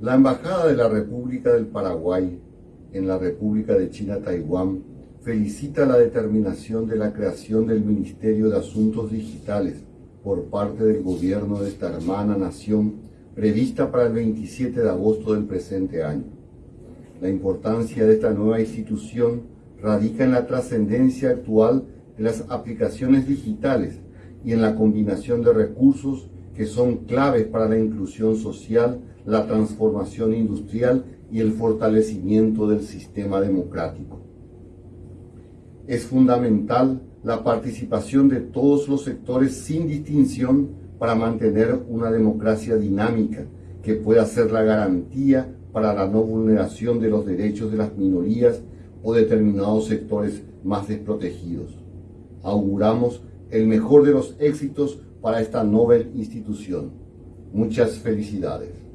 La Embajada de la República del Paraguay en la República de China-Taiwán felicita la determinación de la creación del Ministerio de Asuntos Digitales por parte del gobierno de esta hermana nación prevista para el 27 de agosto del presente año. La importancia de esta nueva institución radica en la trascendencia actual de las aplicaciones digitales y en la combinación de recursos que son claves para la inclusión social, la transformación industrial y el fortalecimiento del sistema democrático. Es fundamental la participación de todos los sectores sin distinción para mantener una democracia dinámica que pueda ser la garantía para la no vulneración de los derechos de las minorías o determinados sectores más desprotegidos. Auguramos el mejor de los éxitos para esta noble institución. Muchas felicidades.